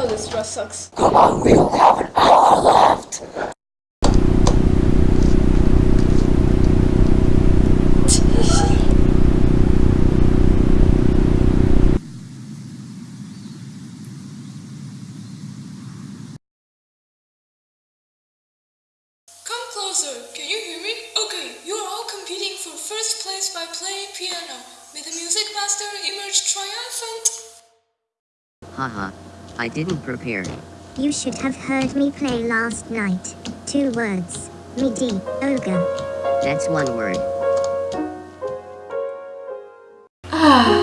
Crush sucks. Come on, we only have an hour left. Come closer. Can you hear me? Okay, you're all competing for first place by playing piano. May the music master emerge triumphant. Haha. I didn't prepare. You should have heard me play last night. Two words. Midi, ogre. That's one word. Ah.